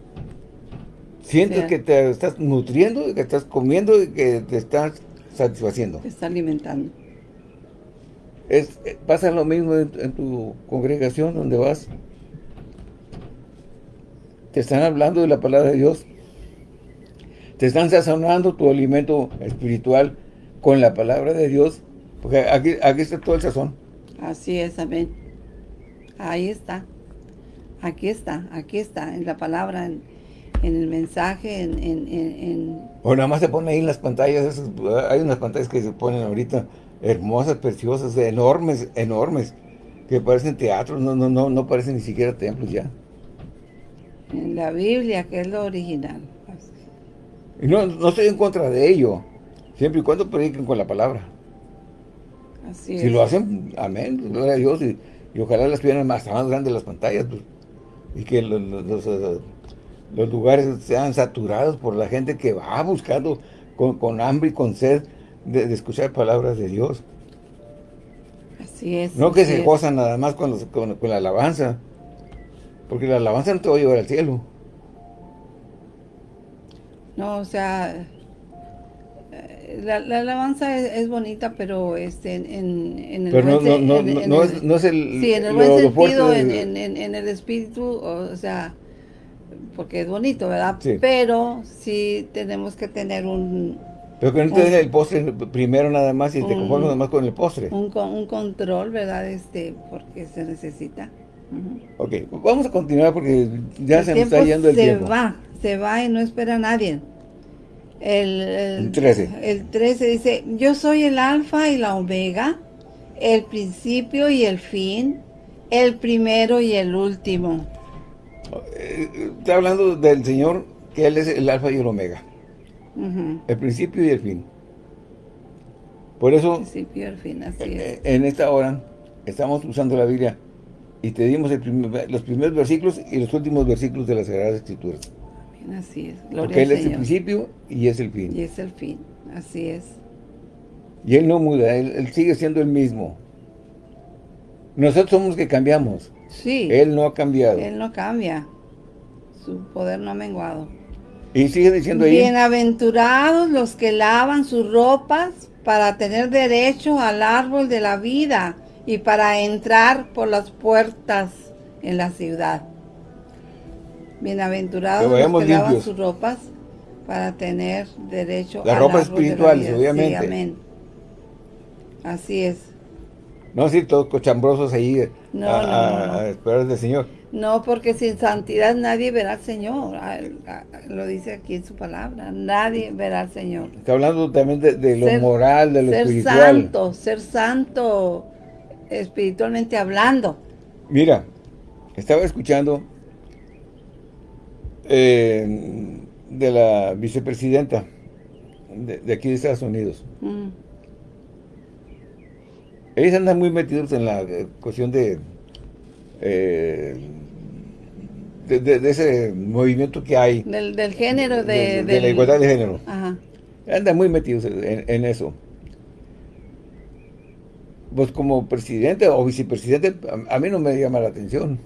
Sientes que te estás nutriendo, que estás comiendo y que te estás satisfaciendo. Te está alimentando. Es, eh, pasa lo mismo en, en tu congregación donde vas te están hablando de la palabra de Dios. Te están sazonando tu alimento espiritual con la palabra de Dios. Porque aquí, aquí está todo el sazón. Así es, amén. Ahí está. Aquí está, aquí está, en la palabra, en, el mensaje, en, en, O nada más se pone ahí en las pantallas, hay unas pantallas que se ponen ahorita hermosas, preciosas, enormes, enormes, que parecen teatros, no, no, no, no parecen ni siquiera templos ya en la Biblia, que es lo original. Y no, no estoy en contra de ello, siempre y cuando prediquen con la palabra. Así si lo hacen, amén, gloria a Dios, y, ojalá las tuvieran más, más grandes las pantallas, pues, y que los, eh, los, lugares sean saturados por la gente que va buscando con, hambre y con sed de, escuchar palabras de Dios. Así es. No que se gozan nada más con, con la alabanza, porque la alabanza no te va a llevar al cielo. No, o sea, eh, la, alabanza es, bonita, pero este, en, en, el pero no, no, es, no, es, el Sí, en el buen sentido, en, en, el espíritu, o sea, porque es bonito, ¿verdad? Sí. Pero sí tenemos que tener un, Pero que no te des el postre primero nada más y te conformes nada más con el postre. un, un control, ¿verdad? Este, porque se necesita. Ujú. Ok, vamos a continuar porque ya El se nos está yendo el se tiempo. va, se va y no espera a nadie. El, El 13. El 13 dice, yo soy el alfa y la omega, el principio y el fin, el primero y el último. Eh, Está hablando del Señor, que Él es el alfa y el omega, El principio y el fin. Por eso, Principio y el fin, así es. eh, en esta hora, estamos usando la Biblia y te dimos el primer- los primeros versículos y los últimos versículos de las Sagradas Escrituras. Así es. Porque Gloria Él al es el principio y es el fin. Y es el fin, así es. Y Él no muda, Él, Él sigue siendo el mismo. Nosotros somos los que cambiamos. Sí, Él no ha cambiado. Él no cambia. Su poder no ha menguado. Y sigue diciendo ahí, Bienaventurados los que lavan sus ropas para tener derecho al árbol de la vida y para entrar por las puertas en la ciudad. Bienaventurados Que los que lavan sus ropas para tener derecho Las al ropas árbol de la vida. obviamente. Sí, amén. Así es. no así todos cochambrosos ahí No, a, no, a- no. a esperar del Señor. No, porque sin santidad nadie verá al Señor. Ah, ah, Lo dice aquí en su palabra. Nadie verá al Señor. Está hablando también de, de lo Ser- moral, de lo ser espiritual. santo, ser santo espiritualmente hablando. Mira, estaba escuchando eh, de la vicepresidenta de, de aquí de Estados Unidos. Mm, Ellos andan muy metidos en la eh, cuestión de, eh, de, de- de ese movimiento que hay Del, del género de, de, la igualdad de género. Ajá. Andan muy metidos en, en eso. Pues como presidente o vicepresidente, a, a mí no me llama la atención.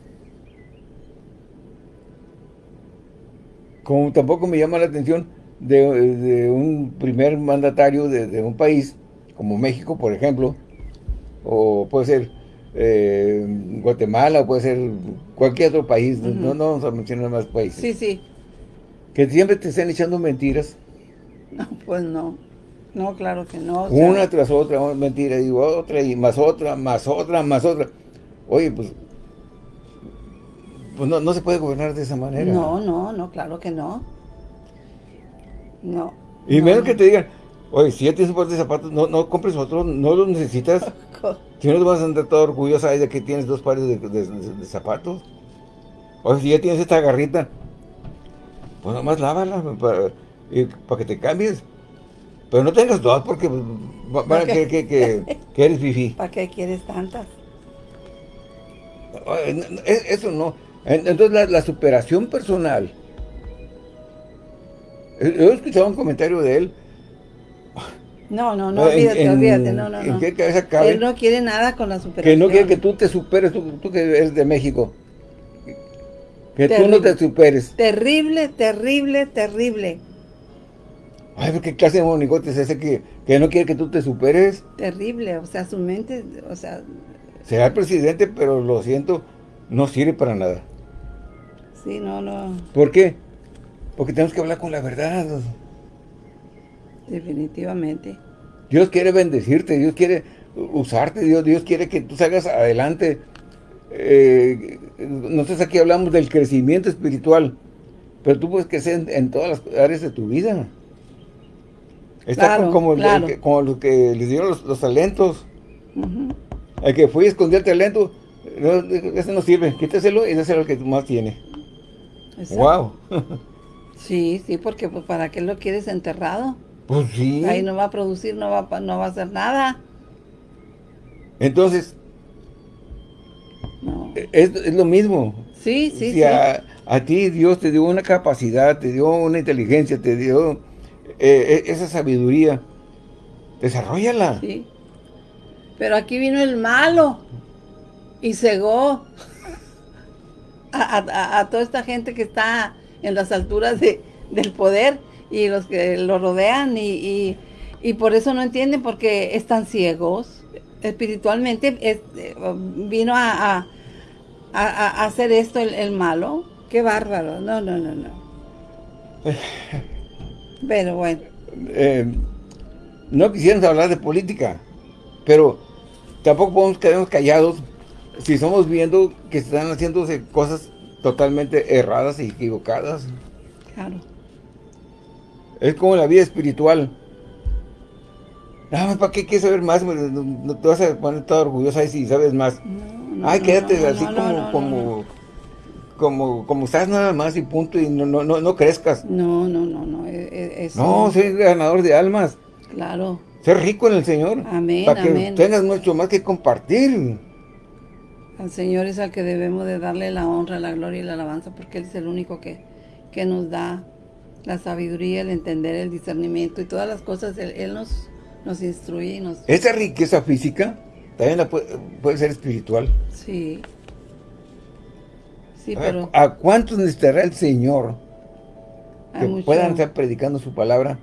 Como tampoco me llama la atención de, de un primer mandatario de, de un país, como México, por ejemplo, o puede ser eh, Guatemala, o puede ser cualquier otro país, no- no, no vamos a mencionar más países, Sí, sí. que siempre te estén echando mentiras No, pues no. No, claro que no. o sea, Una tras otra, una mentira, y otra, y más otra, más otra, más otra. Oye, pues, pues no, no se puede gobernar de esa manera. No, no, no, claro que no. No. Y no, menos no. que te digan, oye, si ya tienes un par de zapatos, no, no compres otro, no los necesitas. Si no te vas a andar todo orgullosa de que tienes dos pares de, de- de- de zapatos. O si ya tienes esta garrita, pues nomás lávala para, que te cambies. Pero no tengas dos porque va- van a creer que, que, *laughs* que eres fifí. ¿Para qué quieres tantas? Es- Eso no. En- Entonces la, la superación personal. Yo he escuchado un comentario de él. No, no, no, olvídate, en- olvídate, no, no, ¿En no. qué cabeza cabe? Él no quiere nada con la superación. que no quiere que tú te superes, tú, tú que eres de México. Que tú no te superes. Terrible, terrible, terrible. Ay, pero qué clase de monigote es ese que, que no quiere que tú te superes. Terrible, o sea, su mente, o sea, Será el presidente, pero lo siento, no sirve para nada. sí, no, no, ¿Por qué? Porque tenemos que hablar con la verdad. Definitivamente. Dios quiere bendecirte, Dios quiere usarte, Dios, Dios quiere que tú salgas adelante. Eh, nosotros aquí hablamos del crecimiento espiritual, pero tú puedes crecer en, en todas las áreas de tu vida. Está Claro, como, el- claro. el que- como los que les dieron los, los talentos. El que fue y escondió el talento, no, ese no sirve, quítaselo y dáselo al que más tiene. Exacto. ¡Wow! *laughs* Sí, sí, porque pues, ¿para qué lo quieres enterrado? Pues sí. Ahí no va a producir, no va, no va a hacer nada. Entonces, No. es, es lo mismo. Sí, sí, si sí. a, a ti Dios te dio una capacidad, te dio una inteligencia, te dio eh, e- esa sabiduría, desarrollala. Sí. Pero aquí vino el malo y cegó a, a- a- a toda esta gente que está en las alturas de- del poder y los que lo rodean y, y- y por eso no entienden porque están ciegos espiritualmente. es- eh, vino a, a- a- a hacer esto el, el malo Qué bárbaro. No, no, no, no. *laughs* Pero bueno. Eh, no quisiéramos hablar de política, pero tampoco podemos quedarnos callados si estamos viendo que están haciéndose cosas totalmente erradas y equivocadas. Claro. Es como la vida espiritual. Ah, ¿para qué quieres saber más? No, te vas a poner toda orgullosa si sabes más. Ay, quédate así como, como, como, como estás nada más y punto y no, no, no, crezcas. No, no, no, no. E, e. No, soy ganador de almas. Claro. Ser rico en el Señor. Amén, Para que tengas mucho más que compartir. Al Señor es al que debemos de darle la honra, la gloria y la alabanza, porque Él es el único que, que nos da la sabiduría, el entender, el discernimiento y todas las cosas. Él, nos, nos instruye y nos... Esa riqueza física también puede, ser espiritual. Sí. Sí, pero... ¿A cuántos necesitará el Señor que puedan estar predicando su palabra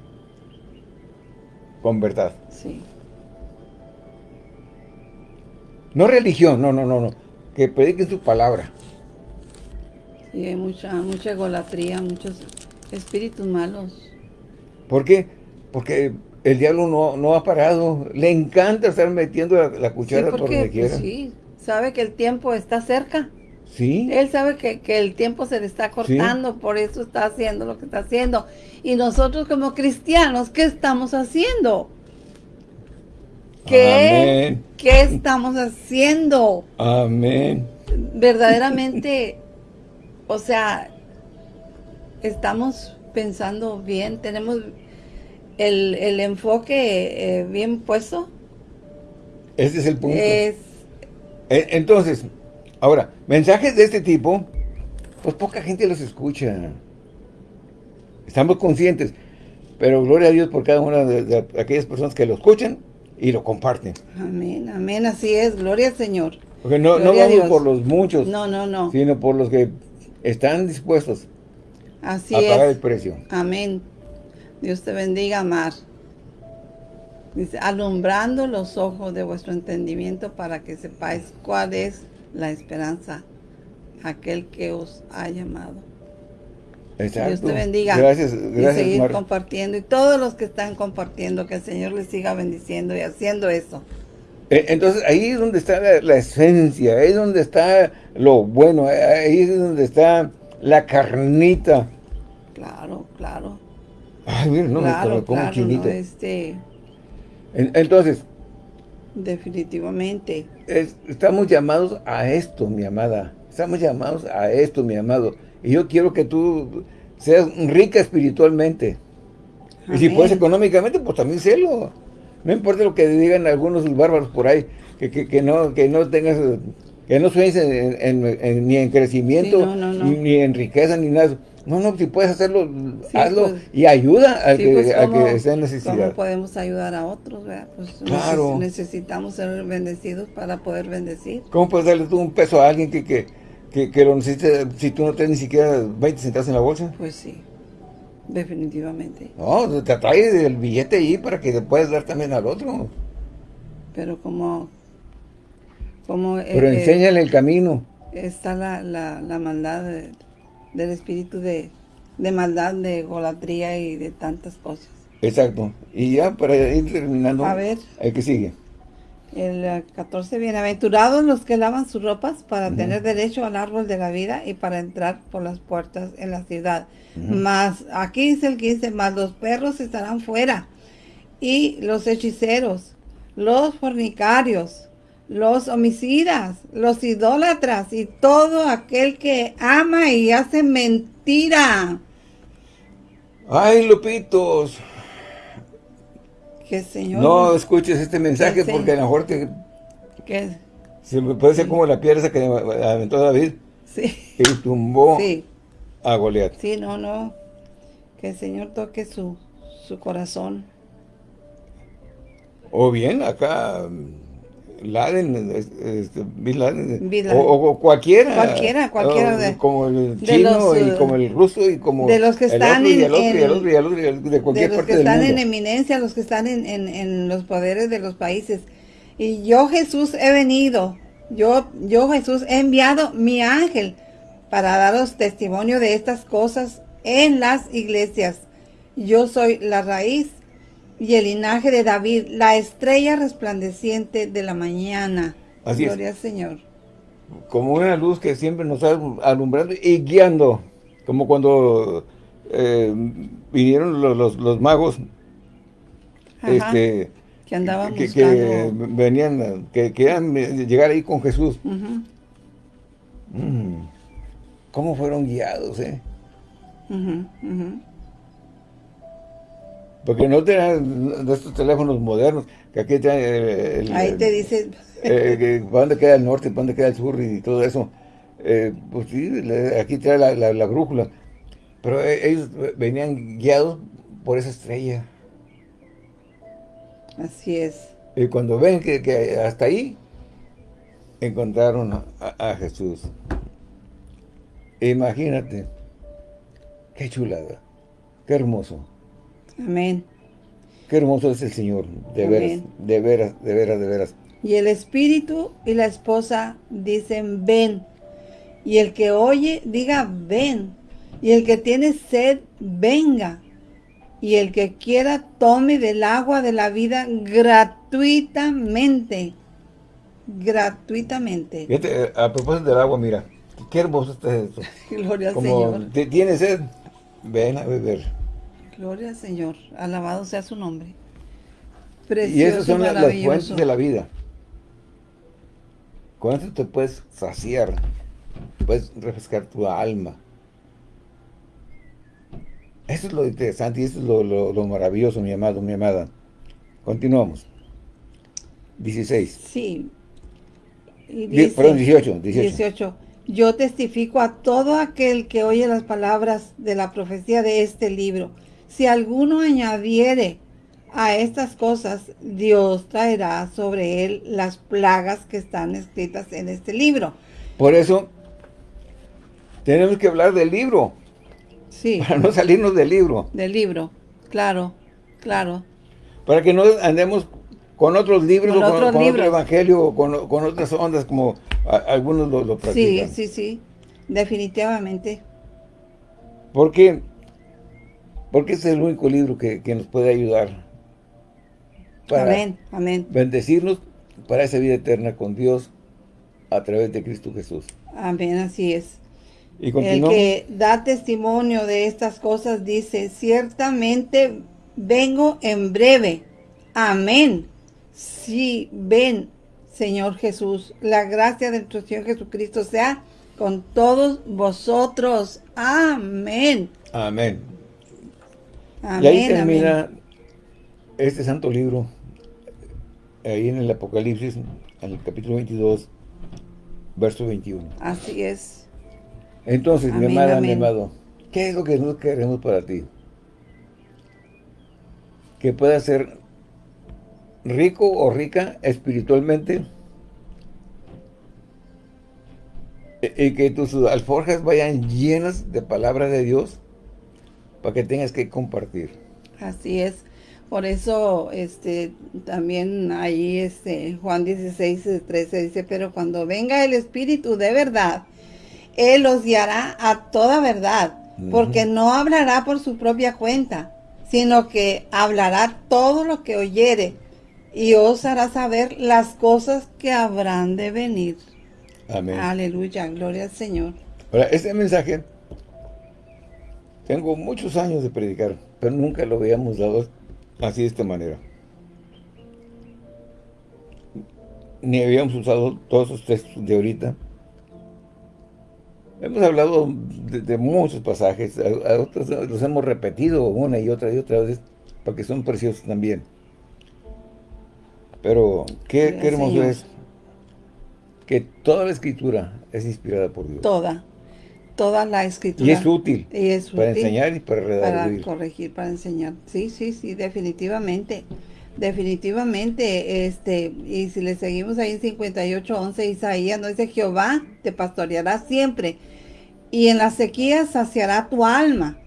con verdad? Sí. No religión, no, no, no, no. Que prediquen su palabra. Sí, hay mucha, mucha egolatría, muchos espíritus malos. ¿Por qué? Porque el diablo no, ha parado. Le encanta estar metiendo la, cuchara por donde quiera. Pues sí, sabe que el tiempo está cerca. Sí. Él sabe que, el tiempo se le está cortando, por eso está haciendo lo que está haciendo. Y nosotros como cristianos, ¿qué estamos haciendo? ¿Qué, ¿Qué estamos haciendo? Amén. Verdaderamente, o sea, estamos pensando bien, tenemos el, enfoque eh, bien puesto. Ese es el punto. Es, e, Entonces, ahora, mensajes de este tipo, pues poca gente los escucha. Estamos conscientes, pero gloria a Dios por cada una de, aquellas personas que lo escuchan y lo comparten. Amén, amén, así es, gloria al Señor. Porque no, no vamos por los muchos, no, no, no. sino por los que están dispuestos Así a pagar el precio. Amén. Dios te bendiga, Mar. Dice, alumbrando los ojos de vuestro entendimiento para que sepáis cuál es la esperanza, aquel que os ha llamado. Exacto. Dios te bendiga. Gracias, gracias. Y seguir compartiendo. Y todos los que están compartiendo, que el Señor les siga bendiciendo y haciendo eso. Eh, entonces, ahí es donde está la, esencia, ahí es donde está lo bueno, ahí es donde está la carnita. Claro, claro. Ay, mira, no, me, pongo chinito. este... entonces... Definitivamente. estamos llamados a esto, mi amada. Estamos llamados a esto, mi amado. Y yo quiero que tú seas rica espiritualmente. Y si puedes económicamente, pues también sélo. No importa lo que digan algunos bárbaros por ahí, que, no, que no tengas, que no sueñes ni en crecimiento, ni en riqueza, ni nada. No, no, si puedes hacerlo, hazlo pues. y ayuda a, que, pues, a que esté en necesidad. ¿Cómo podemos ayudar a otros? Pues claro. necesitamos ser bendecidos para poder bendecir. ¿Cómo puedes darle tú un peso a alguien que, que, que, lo necesite si tú no tienes ni siquiera 20 centavos en la bolsa? Pues sí, definitivamente. No, te atrae el billete ahí para que le puedas dar también al otro. Pero como... como Pero enséñale el camino. Está la, la, la maldad de del espíritu de, maldad, de golatría y de tantas cosas. Exacto. Y ya para ir terminando, a ver, el que sigue. El 14, eh, bienaventurados los que lavan sus ropas para tener derecho al árbol de la vida y para entrar por las puertas en la ciudad. Más, aquí dice el 15, más los perros estarán fuera y los hechiceros, los fornicarios, los homicidas, los idólatras y todo aquel que ama y hace mentira. Ay, Lupitos. Que Señor. No escuches este mensaje porque a lo mejor te... ¿Qué? Se me puede ser como la piedra que aventó David. Sí. Y tumbó a Goliat. Sí, no, no. Que el Señor toque su, su corazón. O bien, acá Laden, este, Bin Laden, O, cualquiera. Cualquiera, cualquiera. De, como el chino y como el ruso y como de los que están en, de cualquier los que están en eminencia, los que están en, en, los poderes de los países. Y yo Jesús he venido, yo, yo Jesús he enviado mi ángel para daros testimonio de estas cosas en las iglesias. Yo soy la raíz y el linaje de David, la estrella resplandeciente de la mañana. Así es. Gloria al Señor. Como una luz que siempre nos está alumbrando y guiando. Como cuando eh, vinieron los, los- los magos Ajá. este, que andaban que, que venían, que querían llegar ahí con Jesús. Mm. ¿Cómo fueron guiados, eh? ujú, ujú. Porque no tenían de estos teléfonos modernos, que aquí traen el, el- Ahí te dice, eh, para dónde queda el norte, para dónde queda el sur y todo eso. Eh, pues sí, aquí trae la, la- la brújula. Pero eh, ellos venían guiados por esa estrella. así es. Y cuando ven que, que hasta ahí, encontraron a, a Jesús. Imagínate. Qué chulada. Qué hermoso. Amén. Qué hermoso es el Señor. De Amén. veras, de veras, de veras, de veras. Y el espíritu y la esposa dicen, ven. Y el que oye, diga, ven. Y el que tiene sed, venga. Y el que quiera, tome del agua de la vida gratuitamente. Gratuitamente. Fíjate, eh, a propósito del agua, mira. Qué hermoso está esto. *laughs* Gloria al Como Señor. tienes sed, ven a beber. Gloria al Señor. Alabado sea su nombre. Y esas son las, fuentes de la vida. Con eso te puedes saciar. Puedes refrescar tu alma. Eso es lo interesante y eso es lo, lo- lo maravilloso, mi amado, mi amada. Continuamos. 16. Sí. Y Die- perdón, 18, 18. 18. Yo testifico a todo aquel que oye las palabras de la profecía de este libro. Si alguno añadiere a estas cosas, Dios traerá sobre él las plagas que están escritas en este libro. Por eso, tenemos que hablar del libro, Sí, *laughs* para no salirnos del libro, del libro. Claro, claro. para que no andemos con otros libros, Con o con, otros con libros. otro evangelio, o con, con otras ondas como a- algunos lo, lo Sí, practican. sí, sí. Definitivamente. Porque, porque ese es el único libro que, que nos puede ayudar para Amén, amén. bendecirnos para esa vida eterna con Dios a través de Cristo Jesús. Amén, así es. Y El que da testimonio de estas cosas dice, ciertamente vengo en breve. Amén. Sí, ven, Señor Jesús. La gracia de nuestro Señor Jesucristo sea con todos vosotros. Amén. Amén. Amén. y ahí amén. termina este santo libro, ahí en el Apocalipsis, en el capítulo 22, verso 21. Así es. Entonces, mi Amén, amada, mi amado, ¿qué es lo que nosotros queremos para ti? Que puedas ser rico o rica espiritualmente y y que tus alforjas vayan llenas de palabra de Dios para que tengas que compartir. Así es. Por eso, este, también ahí, este, Juan 16, 13 dice, pero cuando venga el Espíritu de verdad, Él los guiará a toda verdad, porque no hablará por su propia cuenta, sino que hablará todo lo que oyere y os hará saber las cosas que habrán de venir. Amén. Aleluya, gloria al Señor. Ahora, este mensaje, tengo muchos años de predicar, pero nunca lo habíamos dado así de esta manera. Ni habíamos usado todos esos textos de ahorita. Hemos hablado de, de muchos pasajes, a, a otros los hemos repetido una y otra y otra vez, porque son preciosos también. Pero qué, qué hermoso es que toda la escritura es inspirada por Dios. Toda, toda la escritura. Y es útil Y es para útil. enseñar y para para corregir, para enseñar. Sí, sí, sí, definitivamente. Definitivamente, este, y si le seguimos ahí en 58, 11, Isaías, no dice Jehová te pastoreará siempre, y en la sequía saciará tu alma,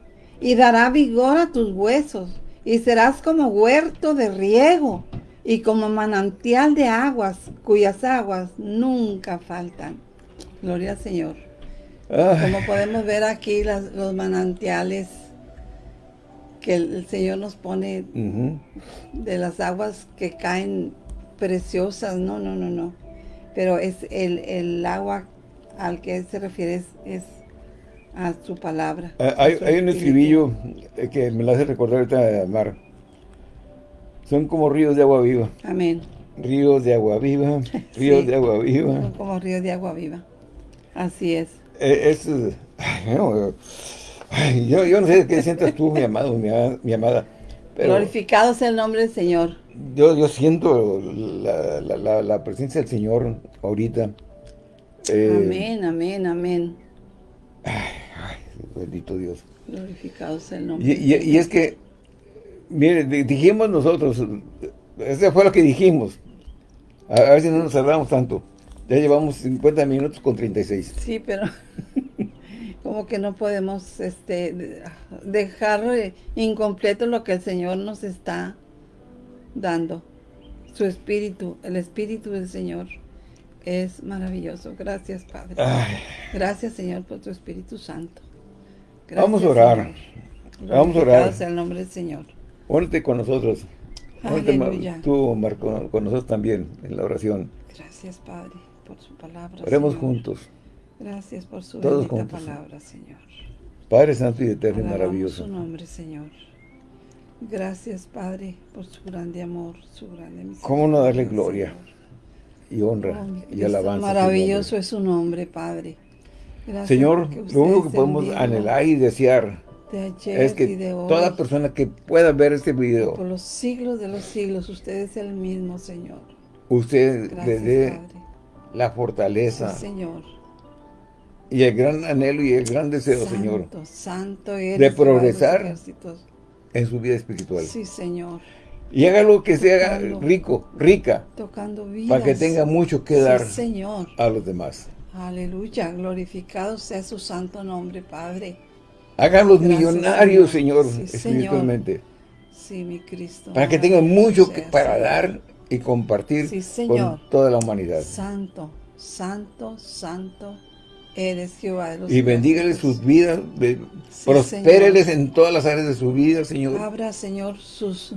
y dará vigor a tus huesos, y serás como huerto de riego, y como manantial de aguas, cuyas aguas nunca faltan. Gloria al Señor. Como podemos ver aquí los manantiales que el, Señor nos pone de las aguas que caen preciosas. No, no, no, no. Pero es el, agua al que se refiere es, a su palabra. Ah, hay, un estribillo que me lo hace recordar ahorita, Mar. Son como ríos de agua viva. Amén. Ríos de agua viva, *laughs* ríos de agua viva. Son como ríos de agua viva. Así es. Eh, es, yo, no sé qué sientes tú, mi amado, mi, amada. Glorificado sea el nombre del Señor. Yo, yo siento la, presencia del Señor ahorita. Eh, amén, amén, amén. Ay, bendito Dios. Glorificado sea el nombre. Y, y, es que, mire, dijimos nosotros, ese fue lo que dijimos. A, a ver si no nos cerramos tanto. Ya llevamos 50 minutos con 36. Sí, pero *laughs* como que no podemos este, dejar eh, incompleto lo que el Señor nos está dando. Su espíritu, el espíritu del Señor es maravilloso. Gracias, Padre. Gracias, Señor, por tu Espíritu Santo. Vamos a orar. Vamos a orar. el nombre del Señor. Órate con nosotros. Órate, tú, Marco, con nosotros también en la oración. Gracias, Padre, por su palabra. Oremos juntos. Gracias por su Todos palabra, Señor. Padre Santo y Eterno y maravilloso. su nombre, Señor. Gracias, Padre, por su grande amor, su grande misericordia. ¿Cómo no darle gloria y honra oh, y alabanza? Maravilloso es su nombre, Padre. Gracias Señor, lo único que podemos anhelar y desear es que toda persona que pueda ver este video por los siglos de los siglos, usted es el mismo, Señor. Usted le dé la fortaleza. Señor y el gran anhelo y el gran deseo, Señor, santo de progresar en su vida espiritual. Sí, Señor. Y hágalo que sea rico, rica, tocando vidas, para que tenga mucho que dar señor. a los demás. Aleluya, glorificado sea su santo nombre, Padre. Háganlos millonarios, Señor, espiritualmente. Sí, mi Cristo. Para que tengan mucho que, para dar y compartir con toda la humanidad. Santo, santo, santo, Eres Jehová de los Y bendígales sus vidas, prospéreles en todas las áreas de su vida, Señor. Abra, Señor, sus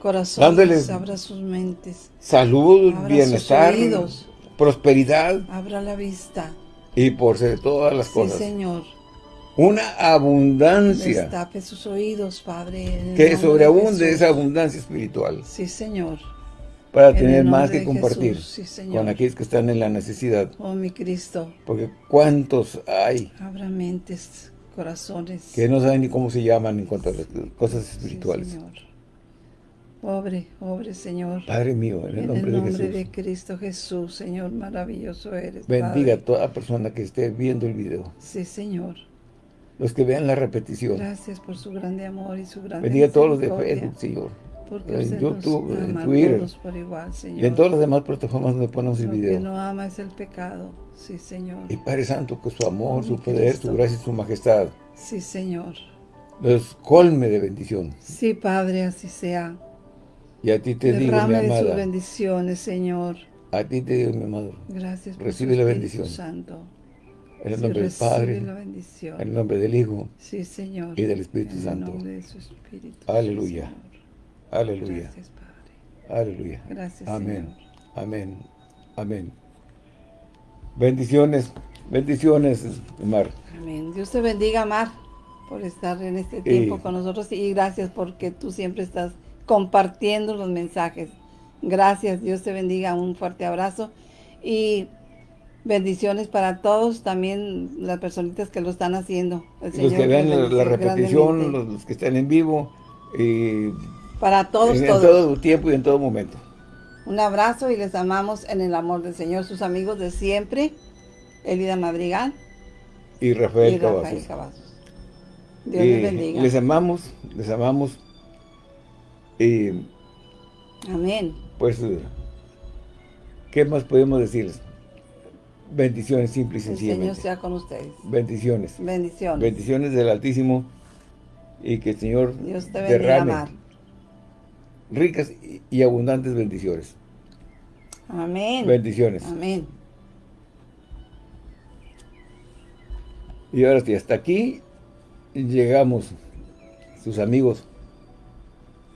corazones, abra sus mentes. Salud, bienestar, prosperidad. Abra la vista. Y por ser todas las sí, cosas. Señor. Una abundancia. Destape sus oídos, Padre. Que sobreabunde esa abundancia espiritual. Sí, Señor para tener más que compartir con aquellos que están en la necesidad. Oh, mi Cristo. Porque cuántos hay. Abra mentes, corazones. Que no saben ni cómo se llaman en cuanto a las cosas espirituales. Señor. Pobre, pobre Señor. Padre mío, en el nombre, de, Jesús. de Cristo Jesús, Señor, maravilloso eres. Bendiga a toda persona que esté viendo el video. Sí, Señor. Los que vean la repetición. Gracias por su grande amor y su grande Bendiga a todos los de Facebook, Señor en YouTube, en Twitter y en todas las demás plataformas donde ponemos el video. que no ama es el pecado, sí Señor. Y Padre Santo, que su amor, su poder, su gracia y su majestad Sí Señor. Los colme de bendición. Sí Padre, así sea. Y a ti te digo, mi amada. sus bendiciones, Señor. A ti te digo, mi amado. Gracias por Recibe la bendición. Santo. En el nombre del Padre, en el nombre del Hijo sí, Señor. y del Espíritu Santo. El nombre de su Espíritu. Aleluya. Aleluya. Gracias, Padre. Aleluya. Gracias, Amén. Amén. Amén. Bendiciones. Bendiciones, Mar. Amén. Dios te bendiga, Mar, por estar en este tiempo con nosotros y gracias porque tú siempre estás compartiendo los mensajes. Gracias, Dios te bendiga, un fuerte abrazo y bendiciones para todos, también las personitas que lo están haciendo. los que vean la, repetición, los, los, que están en vivo, y para todos, en, todos. En todo tiempo y en todo momento. Un abrazo y les amamos en el amor del Señor, sus amigos de siempre, Elida Madrigal y Rafael, y Rafael Cavazos. Dios les bendiga. Les amamos, les amamos. Y, Amén. Pues, ¿qué más podemos decirles? Bendiciones simples y sencillamente. El Señor sea con ustedes. Bendiciones. Bendiciones. Bendiciones del Altísimo y que el Señor Dios te bendiga, derrame ricas y abundantes bendiciones. Amén. Bendiciones. Amén. Y ahora sí, hasta aquí llegamos, sus amigos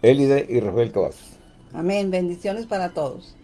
Elide y Rafael Cavazos. Amén. Bendiciones para todos.